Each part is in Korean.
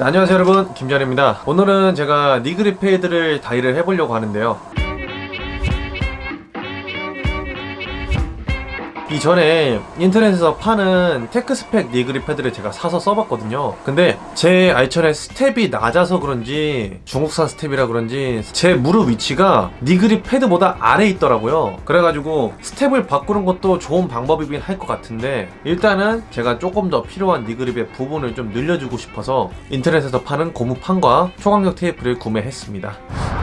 자, 안녕하세요 여러분. 김전입니다. 오늘은 제가 knee grip 패드를 DIY를 해보려고 하는데요 이전에 인터넷에서 파는 TechSpec knee grip 패드를 제가 사서 써봤거든요. 근데 제 알천의 스텝이 낮아서 그런지 중국산 스텝이라 그런지 제 무릎 위치가 knee grip 패드보다 아래에 있더라고요. 그래가지고 스텝을 바꾸는 것도 좋은 방법이긴 할 것 같은데 일단은 제가 조금 더 필요한 knee grip의 부분을 좀 늘려주고 싶어서 인터넷에서 파는 고무판과 초강력 테이프를 구매했습니다.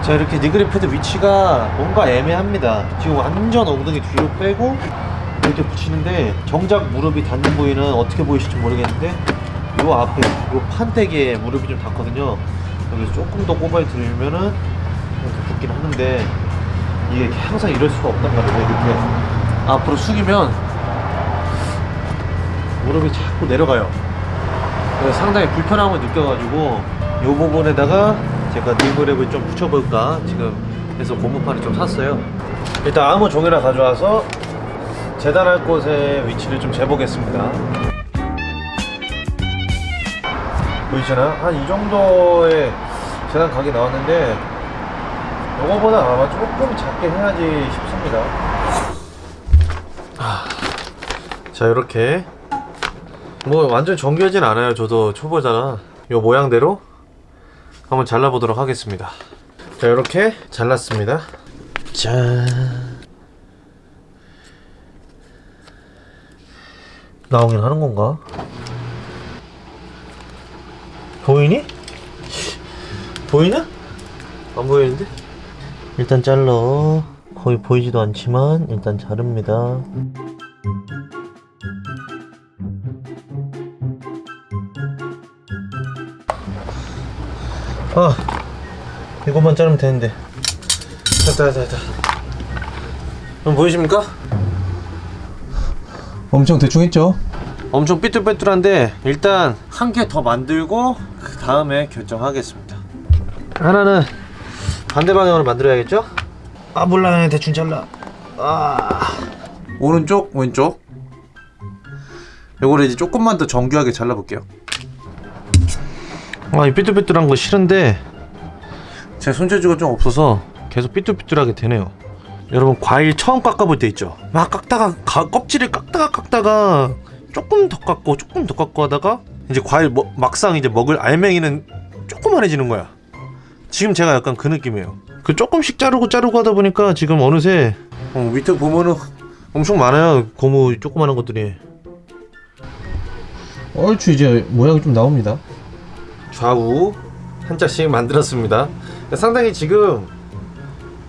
자 이렇게 니그립 패드 위치가 뭔가 애매합니다. 지금 완전 엉덩이 뒤로 빼고 이렇게 붙이는데 정작 무릎이 닿는 부위는 어떻게 보이실지 모르겠는데 요 앞에 요 판때기에 무릎이 좀 닿거든요. 여기서 조금 더 꼽아 들면은 이렇게 붙긴 하는데 이게 항상 이럴 수가 없단 말이에요 이렇게. 앞으로 숙이면 무릎이 자꾸 내려가요. 그래서 상당히 불편함을 느껴가지고 요 부분에다가 제가 니브랩을 좀 붙여볼까 지금 해서 고무판을 좀 샀어요. 일단 아무 종이나 가져와서 재단할 곳의 위치를 좀 재보겠습니다. 보이시나? 한이 정도의 재단 각이 나왔는데 요거보다 아마 조금 작게 해야지 싶습니다. 아, 자 이렇게. 뭐 완전 정교하진 않아요 저도 초보잖아 요 모양대로 한번 잘라보도록 하겠습니다. 자 이렇게 잘랐습니다. 짠 나오긴 하는 건가? 보이니? 보이나? 안 보이는데? 일단 잘라 거의 보이지도 않지만 일단 자릅니다 아 이것만 자르면 되는데 됐다 됐다 됐다 그럼 보이십니까? 엄청 대충 했죠? 엄청 삐뚤빼뚤한데 일단 한 개 더 만들고 그 다음에 결정하겠습니다. 하나는 반대 방향으로 만들어야겠죠? 아 몰라. 대충 잘라. 아. 오른쪽? 왼쪽? 요거를 이제 조금만 더 정교하게 잘라볼게요. 아이 삐뚤삐뚤한 거 싫은데 제 손재주가 좀 없어서 계속 삐뚤삐뚤하게 되네요 여러분 과일 처음 깎아볼 때 있죠? 막 깎다가 가- 껍질을 깎다가 깎다가 조금 더 깎고 조금 더 깎고 하다가 이제 과일 뭐- 막상 이제 먹을 알맹이는 조그만해지는 거야. 지금 제가 약간 그 느낌이에요. 그 조금씩 자르고 자르고 하다 보니까 지금 어느새 어, 밑에 보면은 엄청 많아요. 고무 조그만한 것들이. 얼추 이제 모양이 좀 나옵니다. 좌우 한 짝씩 만들었습니다. 상당히 지금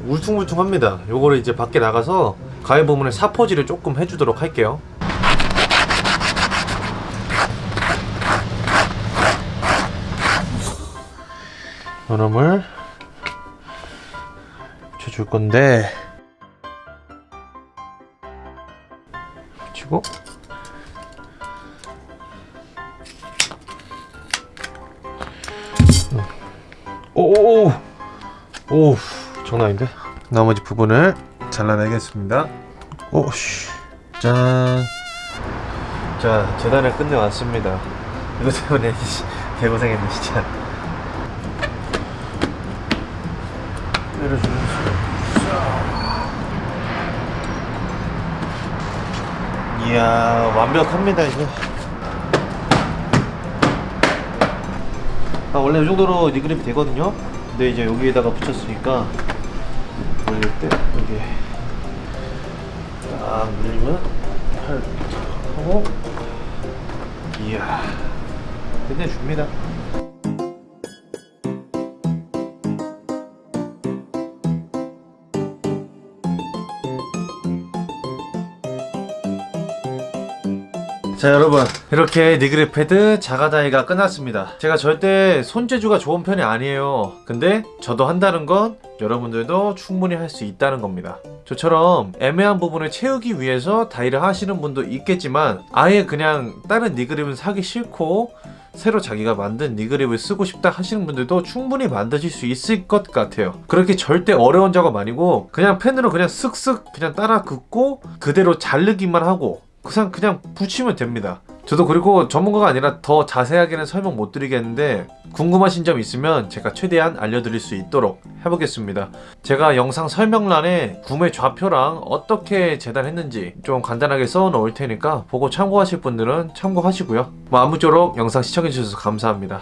울퉁불퉁합니다. 요거를 이제 밖에 나가서 가위 부분에 사포질을 조금 해주도록 할게요. 요놈을 붙여줄 건데. 붙이고. 오오오. 오 장난 아닌데? 나머지 부분을 잘라내겠습니다. 오씨. 짠 자 재단을 끝내왔습니다. 이거 때문에 개고생했네 진짜. 내려주는 이야 완벽합니다 이거 아 원래 이 정도로 니그립이 되거든요? 근데 이제 여기에다가 붙였으니까 올릴 때. 여기 딱 눌리면 팔 하고 이야. 끝내줍니다 자 여러분. 이렇게 니그립 패드 자가다이가 끝났습니다. 제가 절대 손재주가 좋은 편이 아니에요. 근데 저도 한다는 건 여러분들도 충분히 할 수 있다는 겁니다. 저처럼 애매한 부분을 채우기 위해서 다이를 하시는 분도 있겠지만 아예 그냥 다른 니그립은 사기 싫고 새로 자기가 만든 니그립을 쓰고 싶다 하시는 분들도 충분히 만드실 수 있을 것 같아요. 그렇게 절대 어려운 작업 아니고 그냥 펜으로 그냥 쓱쓱 그냥 따라 긋고 그대로 자르기만 하고 그냥 그냥 붙이면 됩니다 저도 그리고 전문가가 아니라 더 자세하게는 설명 못 드리겠는데 궁금하신 점 있으면 제가 최대한 알려드릴 수 있도록 해보겠습니다. 제가 영상 설명란에 구매 좌표랑 어떻게 재단했는지 좀 간단하게 써 놓을 테니까 보고 참고하실 분들은 참고하시고요. 뭐 아무쪼록 영상 시청해주셔서 감사합니다.